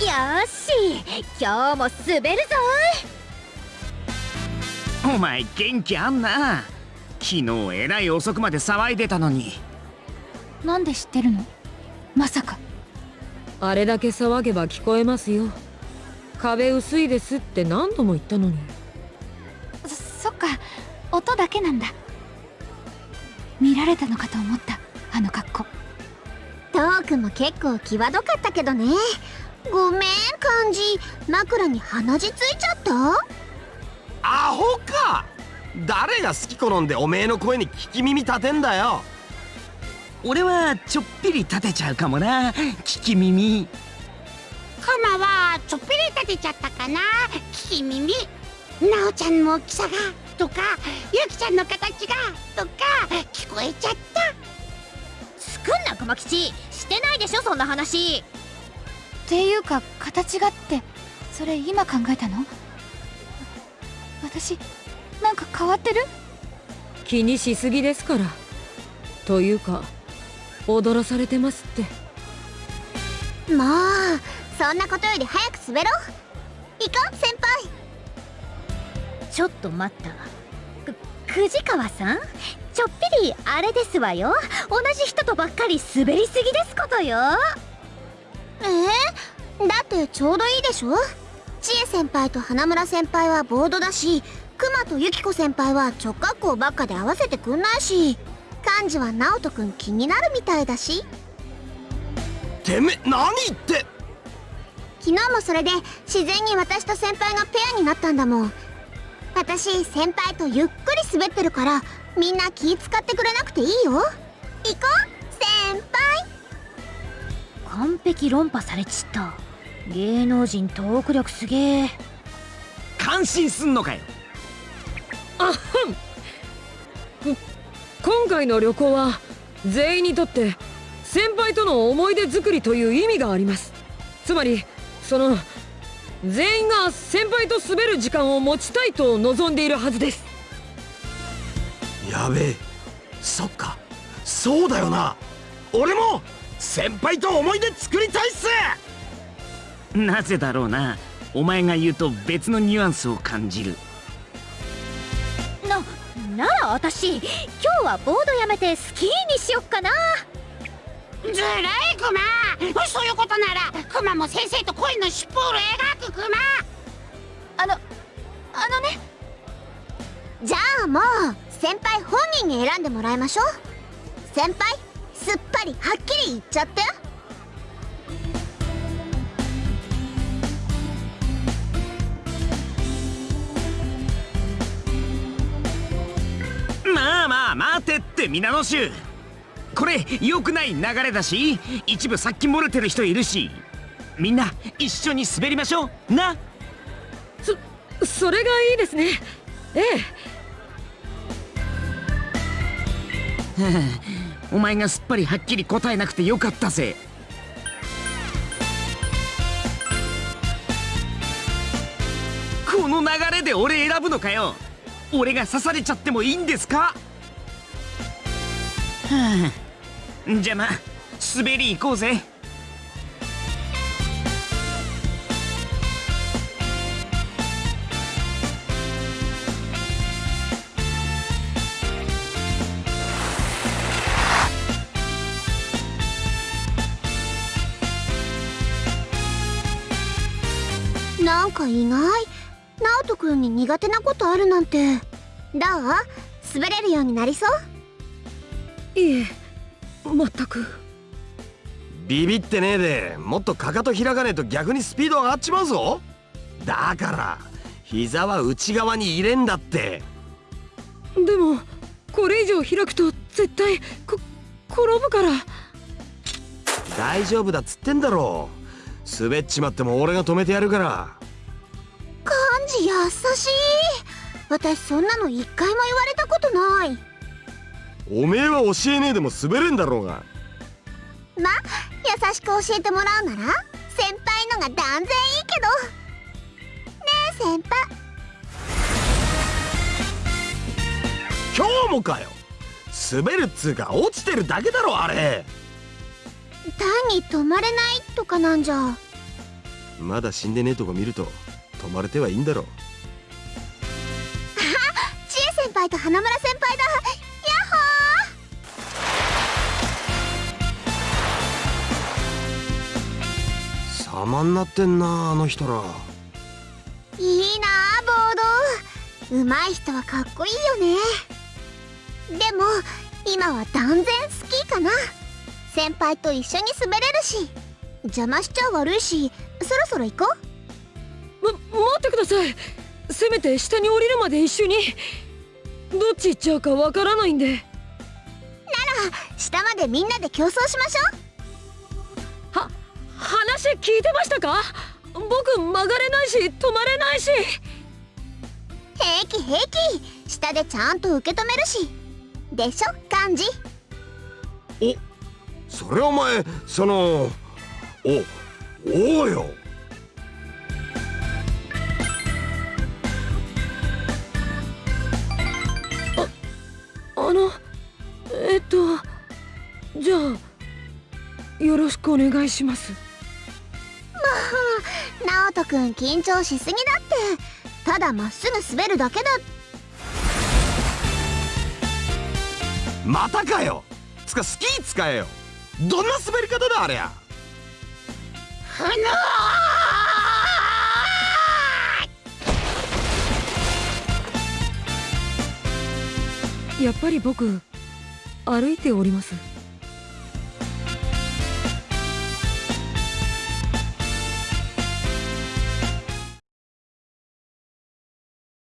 し。今日も滑るぞ。お前元気あんな。昨日えらい遅くまで騒いでたのに。なんで知ってるの？まさか。あれだけ騒げば聞こえますよ。壁薄いですって何度も言ったのに。そそっか。音だけなんだ。見られたのかと思った。あの格好。トークも結構際どかったけどねごめん漢字枕に鼻血ついちゃった？アホか。誰が好き好んでおめえの声に聞き耳立てんだよ。俺はちょっぴり立てちゃうかもな。聞き耳。カマはちょっぴり立てちゃったかな？聞き耳。なおちゃんの大きさが？とかゆきちゃんの形が？とか聞こえちゃった。作んな熊吉してないでしょそんな話っていうか形がってそれ今考えたの？私なんか変わってる？気にしすぎですから。というか踊らされてますって。もうそんなことより早く滑ろう。行こう先輩。ちょっと待った。く藤川さん？ちょっぴりあれですわよ。同じ人とばっかり滑りすぎですことよってちょうどいいでしょ？千恵先輩と花村先輩はボードだし熊とユキコ先輩は直角行ばっかで合わせてくんないし幹事は直人くん気になるみたいだし。てめ何言って？昨日もそれで自然に私と先輩がペアになったんだもん。私先輩とゆっくり滑ってるからみんな気使ってくれなくていいよ。行こう先輩。完璧論破されちった芸能人トーク力すげえ。感心すんのかよ。あはん今回の旅行は全員にとって先輩との思い出作りという意味があります。つまりその全員が先輩と滑る時間を持ちたいと望んでいるはずです。やべえ。そっか。そうだよな。俺も先輩と思い出作りたいっすなぜだろうな。お前が言うと別のニュアンスを感じる。ななら私今日はボードやめてスキーにしよっかな。ずるいクマ。そういうことならクマも先生と恋のシュポール描くクマ。あのあのね。じゃあもう先輩本人に選んでもらいましょう。先輩すっぱりはっきり言っちゃってって皆の衆。これ良くない流れだし一部さっき漏れてる人いるし。みんな一緒に滑りましょう。な？そそれがいいですね。ええ。お前がすっぱりはっきり答えなくてよかったぜ。この流れで俺選ぶのかよ。俺が刺されちゃってもいいんですか？はあ。じゃま滑り行こうぜ。なんか意外。直人くんに苦手なことあるなんて。どう？滑れるようになりそう？いえ全く。ビビってねえでもっとかかと開かねえと逆にスピード上がっちまうぞ。だから膝は内側に入れんだって。でもこれ以上開くと絶対こ転ぶから。大丈夫だっつってんだろ。滑っちまっても俺が止めてやるから。漢字優しい。私そんなの一回も言われたことないおめえは教えねえでも滑れんだろうが。ま優しく教えてもらうなら先輩のが断然いいけど。ねえ先輩。今日もかよ。滑るっつうか落ちてるだけだろあれ。単に止まれないとかなんじゃ。まだ死んでねえとこ見ると泊まれてはいいんだろ千恵先輩と花村先輩だ様になってんなあの人ら。いいなあボード。上手い人はかっこいいよね。でも今は断然スキーかな。先輩と一緒に滑れるし邪魔しちゃ悪いしそろそろ行こう。ま待ってください。せめて下に降りるまで一緒に。どっち行っちゃうかわからないんで。下までみんなで競争しましょう。は話聞いてましたか？僕曲がれないし止まれないし。平気平気。下でちゃんと受け止めるし。でしょ？幹事それお前そのおおうよ。あのえっとじゃあよろしくお願いします直人くん緊張しすぎだって。ただまっすぐ滑るだけだ。またかよ。つかスキー使えよ。どんな滑り方だありゃ。ふぬやっぱり僕歩いております